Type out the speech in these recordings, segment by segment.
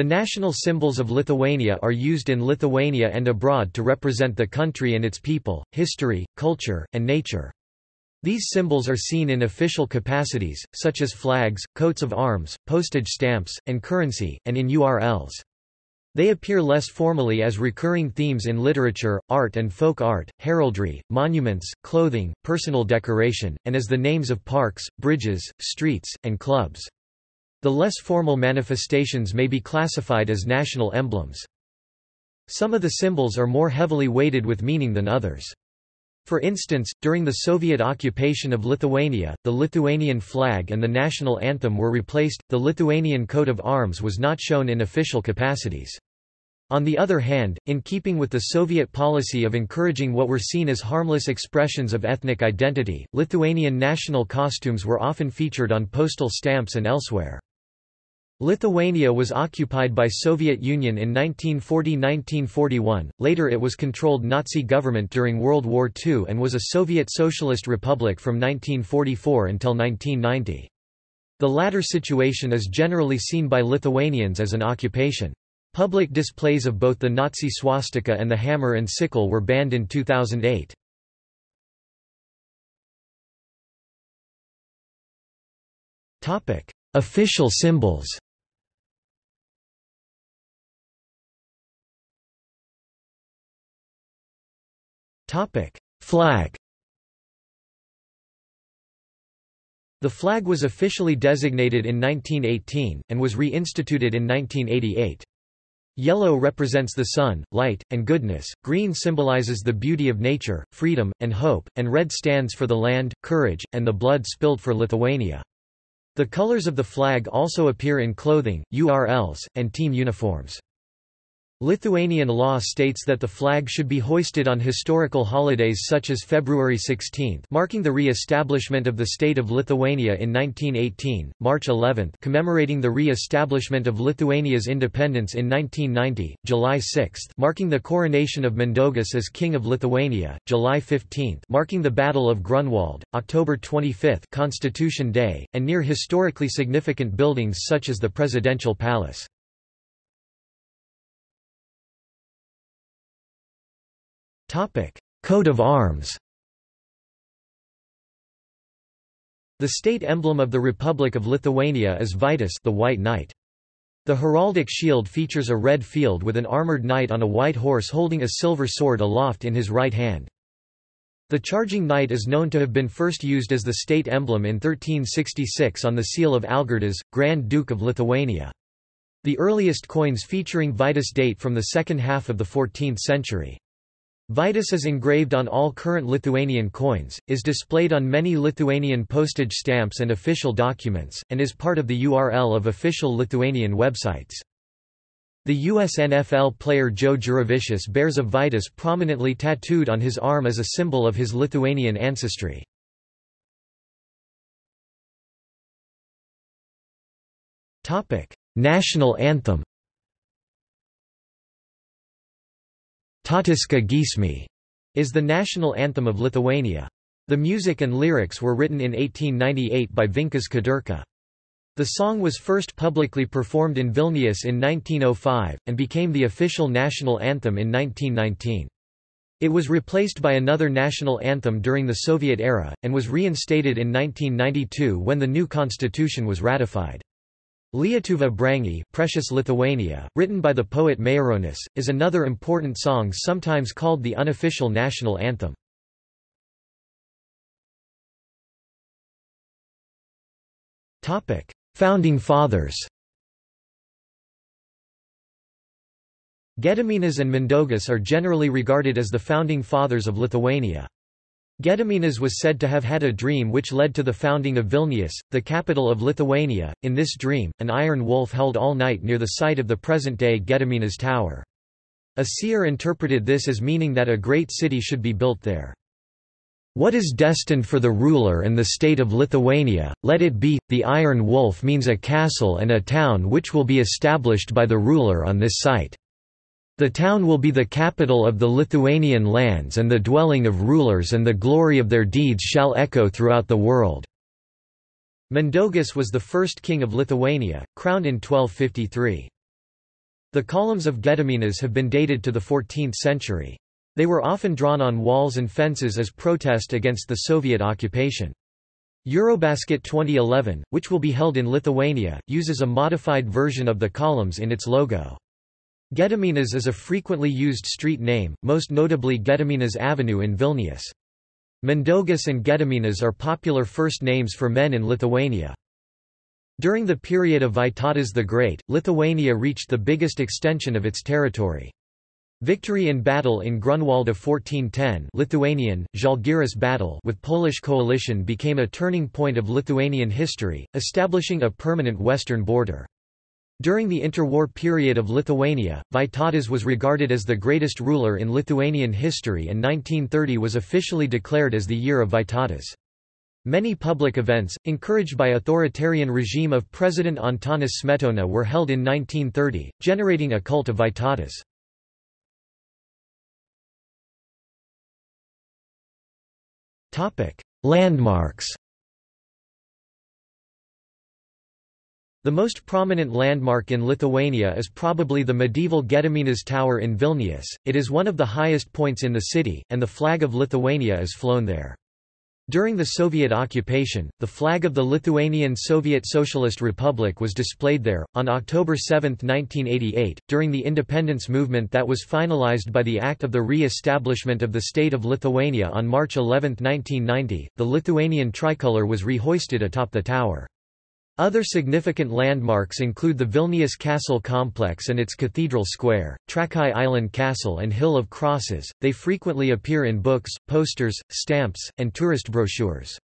The national symbols of Lithuania are used in Lithuania and abroad to represent the country and its people, history, culture, and nature. These symbols are seen in official capacities, such as flags, coats of arms, postage stamps, and currency, and in URLs. They appear less formally as recurring themes in literature, art and folk art, heraldry, monuments, clothing, personal decoration, and as the names of parks, bridges, streets, and clubs. The less formal manifestations may be classified as national emblems. Some of the symbols are more heavily weighted with meaning than others. For instance, during the Soviet occupation of Lithuania, the Lithuanian flag and the national anthem were replaced, the Lithuanian coat of arms was not shown in official capacities. On the other hand, in keeping with the Soviet policy of encouraging what were seen as harmless expressions of ethnic identity, Lithuanian national costumes were often featured on postal stamps and elsewhere. Lithuania was occupied by Soviet Union in 1940–1941, later it was controlled Nazi government during World War II and was a Soviet Socialist Republic from 1944 until 1990. The latter situation is generally seen by Lithuanians as an occupation. Public displays of both the Nazi swastika and the hammer and sickle were banned in 2008. Official symbols Flag The flag was officially designated in 1918, and was reinstituted in 1988. Yellow represents the sun, light, and goodness, green symbolizes the beauty of nature, freedom, and hope, and red stands for the land, courage, and the blood spilled for Lithuania. The colors of the flag also appear in clothing, URLs, and team uniforms. Lithuanian law states that the flag should be hoisted on historical holidays such as February 16 marking the re-establishment of the state of Lithuania in 1918, March 11 commemorating the re-establishment of Lithuania's independence in 1990, July 6 marking the coronation of Mindaugas as King of Lithuania, July 15 marking the Battle of Grunwald, October 25 Constitution Day, and near historically significant buildings such as the Presidential Palace. Topic: Coat of arms. The state emblem of the Republic of Lithuania is Vytis, the White Knight. The heraldic shield features a red field with an armored knight on a white horse holding a silver sword aloft in his right hand. The charging knight is known to have been first used as the state emblem in 1366 on the seal of Algirdas, Grand Duke of Lithuania. The earliest coins featuring Vytis date from the second half of the 14th century. Vytis is engraved on all current Lithuanian coins, is displayed on many Lithuanian postage stamps and official documents, and is part of the URL of official Lithuanian websites. The US NFL player Joe Juravičius bears a Vytis prominently tattooed on his arm as a symbol of his Lithuanian ancestry. National anthem Tautiška giesmė is the national anthem of Lithuania. The music and lyrics were written in 1898 by Vincas Kudirka. The song was first publicly performed in Vilnius in 1905, and became the official national anthem in 1919. It was replaced by another national anthem during the Soviet era, and was reinstated in 1992 when the new constitution was ratified. Lietuva Brangi Precious Lithuania, written by the poet Maironis, is another important song sometimes called the unofficial national anthem. Founding Fathers Gediminas and Mindaugas are generally regarded as the founding fathers of Lithuania. Gediminas was said to have had a dream which led to the founding of Vilnius, the capital of Lithuania. In this dream, an iron wolf held all night near the site of the present-day Gediminas Tower. A seer interpreted this as meaning that a great city should be built there. What is destined for the ruler and the state of Lithuania, let it be. The Iron Wolf means a castle and a town which will be established by the ruler on this site. The town will be the capital of the Lithuanian lands and the dwelling of rulers and the glory of their deeds shall echo throughout the world." Mindaugas was the first king of Lithuania, crowned in 1253. The columns of Gediminas have been dated to the 14th century. They were often drawn on walls and fences as protest against the Soviet occupation. Eurobasket 2011, which will be held in Lithuania, uses a modified version of the columns in its logo. Gediminas is a frequently used street name, most notably Gediminas Avenue in Vilnius. Mindaugas and Gediminas are popular first names for men in Lithuania. During the period of Vytautas the Great, Lithuania reached the biggest extension of its territory. Victory in battle in Grunwald of 1410 Lithuanian, battle with Polish coalition became a turning point of Lithuanian history, establishing a permanent western border. During the interwar period of Lithuania, Vytautas was regarded as the greatest ruler in Lithuanian history and 1930 was officially declared as the year of Vytautas. Many public events, encouraged by authoritarian regime of President Antanas Smetona were held in 1930, generating a cult of Vytautas. Landmarks The most prominent landmark in Lithuania is probably the medieval Gediminas Tower in Vilnius, it is one of the highest points in the city, and the flag of Lithuania is flown there. During the Soviet occupation, the flag of the Lithuanian Soviet Socialist Republic was displayed there. On October 7, 1988, during the independence movement that was finalized by the Act of the Re establishment of the State of Lithuania on March 11, 1990, the Lithuanian tricolour was rehoisted atop the tower. Other significant landmarks include the Vilnius Castle complex and its Cathedral Square, Trakai Island Castle and Hill of Crosses. They frequently appear in books, posters, stamps, and tourist brochures.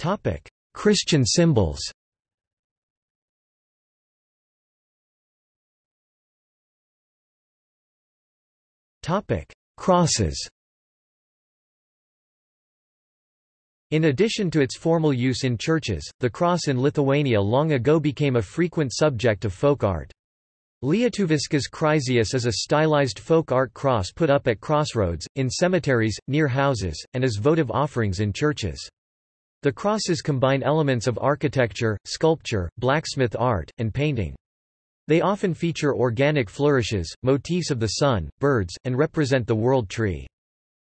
Topic: Christian symbols. Topic: Crosses. In addition to its formal use in churches, the cross in Lithuania long ago became a frequent subject of folk art. Lietuviškas kryžius is a stylized folk art cross put up at crossroads, in cemeteries, near houses, and as votive offerings in churches. The crosses combine elements of architecture, sculpture, blacksmith art, and painting. They often feature organic flourishes, motifs of the sun, birds, and represent the world tree.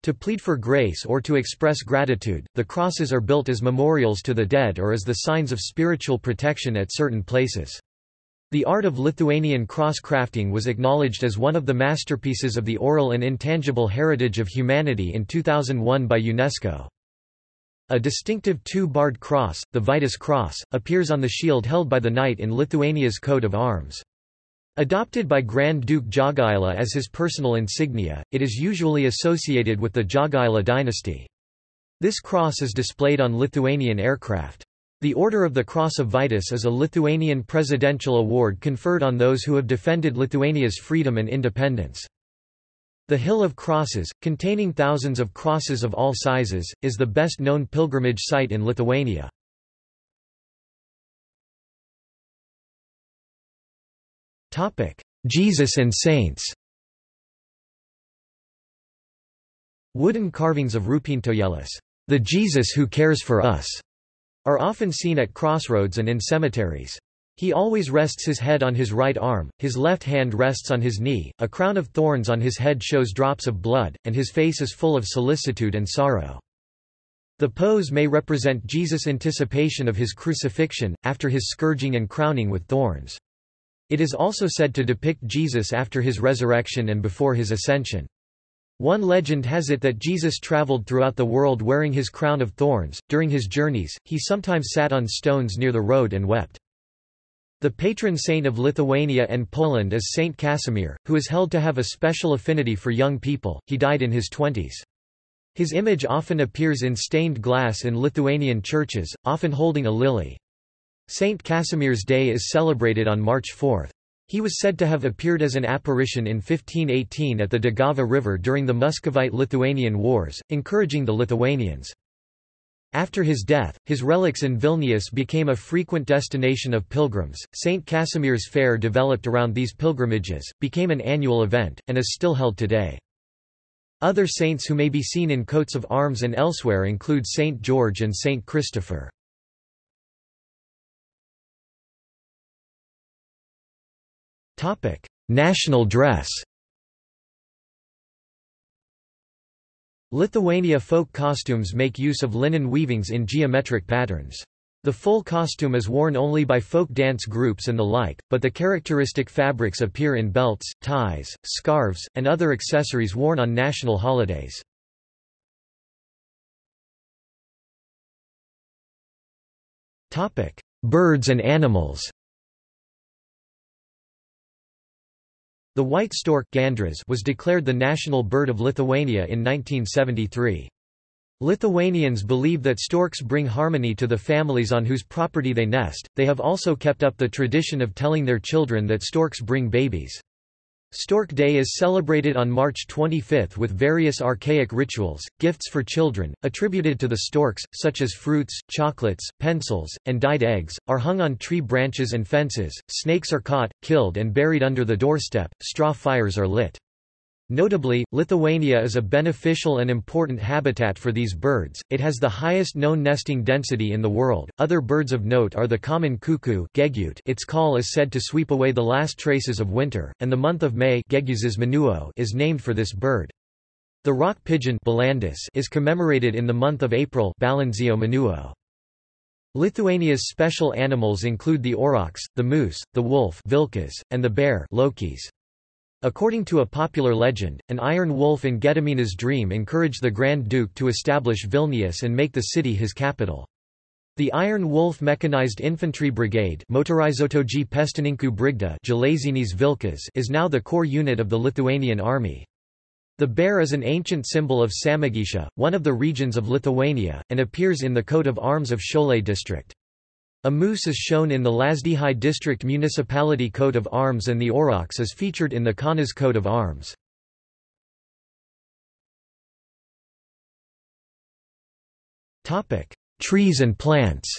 To plead for grace or to express gratitude, the crosses are built as memorials to the dead or as the signs of spiritual protection at certain places. The art of Lithuanian cross crafting was acknowledged as one of the masterpieces of the oral and intangible heritage of humanity in 2001 by UNESCO. A distinctive two-barred cross, the Vytis cross, appears on the shield held by the knight in Lithuania's coat of arms. Adopted by Grand Duke Jogaila as his personal insignia, it is usually associated with the Jogaila dynasty. This cross is displayed on Lithuanian aircraft. The Order of the Cross of Vytis is a Lithuanian presidential award conferred on those who have defended Lithuania's freedom and independence. The Hill of Crosses, containing thousands of crosses of all sizes, is the best known pilgrimage site in Lithuania. Jesus and saints Wooden carvings of Rūpintojėlis, the Jesus who cares for us, are often seen at crossroads and in cemeteries. He always rests his head on his right arm, his left hand rests on his knee, a crown of thorns on his head shows drops of blood, and his face is full of solicitude and sorrow. The pose may represent Jesus' anticipation of his crucifixion, after his scourging and crowning with thorns. It is also said to depict Jesus after his resurrection and before his ascension. One legend has it that Jesus traveled throughout the world wearing his crown of thorns. During his journeys, he sometimes sat on stones near the road and wept. The patron saint of Lithuania and Poland is Saint Casimir, who is held to have a special affinity for young people. He died in his twenties. His image often appears in stained glass in Lithuanian churches, often holding a lily. Saint Casimir's Day is celebrated on March 4. He was said to have appeared as an apparition in 1518 at the Daugava River during the Muscovite-Lithuanian Wars, encouraging the Lithuanians. After his death, his relics in Vilnius became a frequent destination of pilgrims. St. Casimir's Fair developed around these pilgrimages, became an annual event, and is still held today. Other saints who may be seen in coats of arms and elsewhere include Saint George and Saint Christopher. Topic: National dress. Lithuania folk costumes make use of linen weavings in geometric patterns. The full costume is worn only by folk dance groups and the like, but the characteristic fabrics appear in belts, ties, scarves, and other accessories worn on national holidays. Birds and animals The white stork Gandras was declared the national bird of Lithuania in 1973. Lithuanians believe that storks bring harmony to the families on whose property they nest. They have also kept up the tradition of telling their children that storks bring babies. Stork Day is celebrated on March 25 with various archaic rituals, gifts for children, attributed to the storks, such as fruits, chocolates, pencils, and dyed eggs, are hung on tree branches and fences, snakes are caught, killed and buried under the doorstep, straw fires are lit. Notably, Lithuania is a beneficial and important habitat for these birds, it has the highest known nesting density in the world. Other birds of note are the common cuckoo its call is said to sweep away the last traces of winter, and the month of May is named for this bird. The rock pigeon is commemorated in the month of April Lithuania's special animals include the aurochs, the moose, the wolf and the bear lokis. According to a popular legend, an iron wolf in Gediminas dream encouraged the Grand Duke to establish Vilnius and make the city his capital. The Iron Wolf Mechanized Infantry Brigade Brigda is now the core unit of the Lithuanian army. The bear is an ancient symbol of Samogitia, one of the regions of Lithuania, and appears in the coat of arms of Šiauliai district. A moose is shown in the Lazdijai district municipality coat of arms and the aurochs is featured in the Kaunas coat of arms. Trees and plants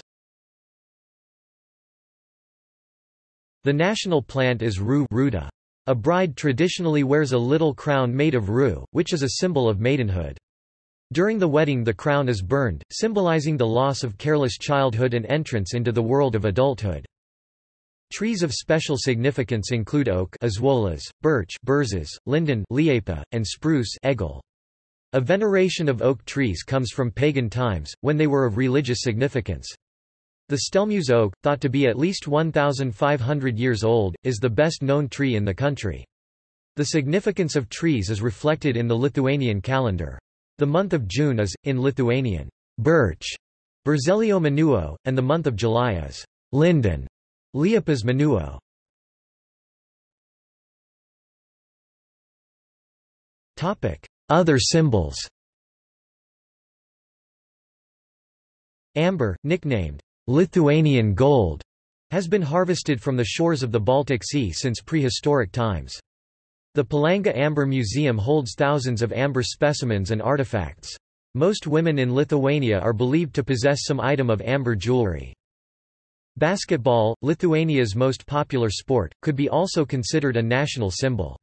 The national plant is rue ruda. A bride traditionally wears a little crown made of rue, which is a symbol of maidenhood. During the wedding the crown is burned, symbolizing the loss of careless childhood and entrance into the world of adulthood. Trees of special significance include oak ąžuolas, birch berzes, linden liepa, and spruce egel. A veneration of oak trees comes from pagan times, when they were of religious significance. The Stelmužė oak, thought to be at least 1,500 years old, is the best known tree in the country. The significance of trees is reflected in the Lithuanian calendar. The month of June is, in Lithuanian, birch, Birželio Mėnuo, and the month of July is linden, Liepas Menuo. Other symbols Amber, nicknamed Lithuanian gold, has been harvested from the shores of the Baltic Sea since prehistoric times. The Palanga Amber Museum holds thousands of amber specimens and artifacts. Most women in Lithuania are believed to possess some item of amber jewelry. Basketball, Lithuania's most popular sport, could be also considered a national symbol.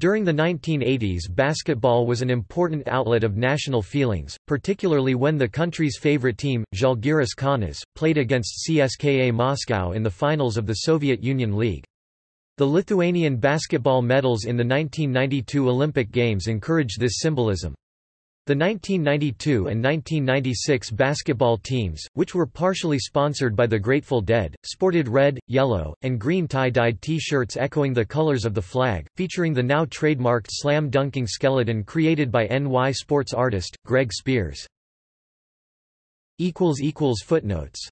During the 1980s basketball was an important outlet of national feelings, particularly when the country's favorite team, Žalgiris Kaunas, played against CSKA Moscow in the finals of the Soviet Union League. The Lithuanian basketball medals in the 1992 Olympic Games encourage this symbolism. The 1992 and 1996 basketball teams, which were partially sponsored by the Grateful Dead, sported red, yellow, and green tie-dyed T-shirts echoing the colors of the flag, featuring the now trademarked slam-dunking skeleton created by NY sports artist, Greg Speirs. Footnotes